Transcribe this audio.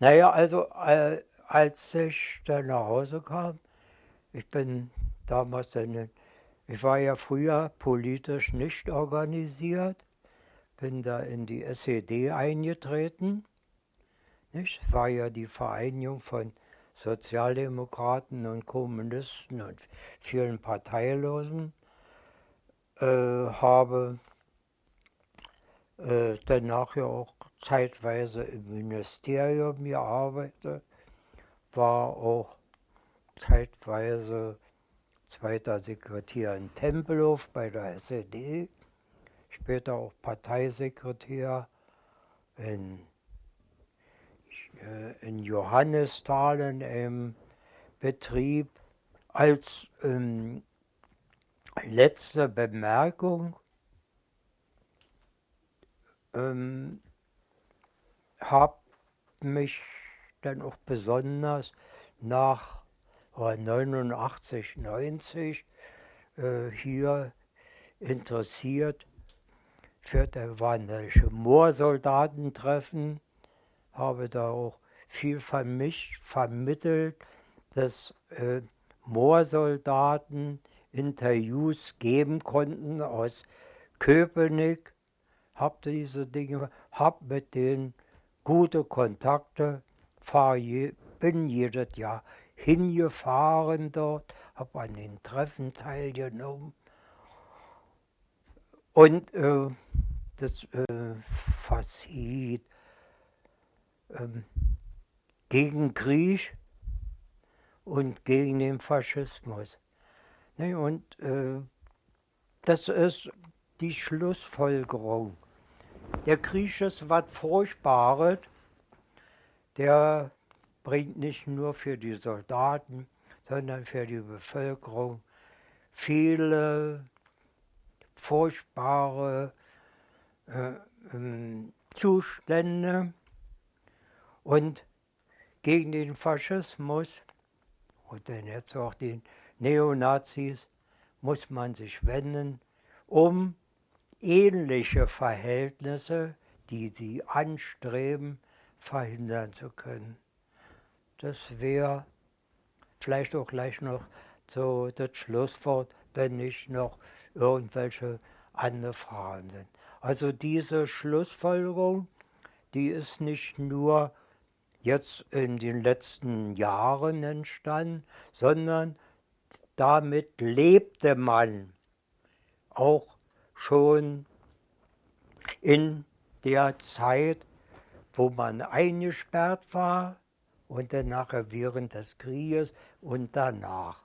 Naja, also äh, als ich dann nach Hause kam, ich bin damals dann, ich war ja früher politisch nicht organisiert, bin da in die SED eingetreten. Nicht? War ja die Vereinigung von Sozialdemokraten und Kommunisten und vielen Parteilosen. Äh, habe äh, danach ja auch zeitweise im Ministerium gearbeitet, war auch zeitweise zweiter Sekretär in Tempelhof bei der SED, später auch Parteisekretär in, äh, in Johannisthal im Betrieb. Als ähm, letzte Bemerkung ähm, habe mich dann auch besonders nach 89, 90 äh, hier interessiert für der wanderische Moorsoldatentreffen, habe da auch viel von mich vermittelt, dass äh, Moorsoldaten Interviews geben konnten aus Köpenick, habe diese Dinge, habe mit denen gute Kontakte, fahr je, bin jedes Jahr hingefahren dort, habe an den Treffen teilgenommen. Und äh, das äh, Fazit äh, gegen Krieg und gegen den Faschismus. Ne, und äh, das ist die Schlussfolgerung. Der Krieg ist was Furchtbares, der bringt nicht nur für die Soldaten, sondern für die Bevölkerung viele furchtbare äh, ähm, Zustände. Und gegen den Faschismus und dann jetzt auch den Neonazis muss man sich wenden, um ähnliche Verhältnisse, die sie anstreben, verhindern zu können. Das wäre vielleicht auch gleich noch so das Schlusswort, wenn nicht noch irgendwelche andere Fragen sind. Also diese Schlussfolgerung, die ist nicht nur jetzt in den letzten Jahren entstanden, sondern damit lebte man auch schon in der Zeit, wo man eingesperrt war und dann nachher während des Krieges und danach.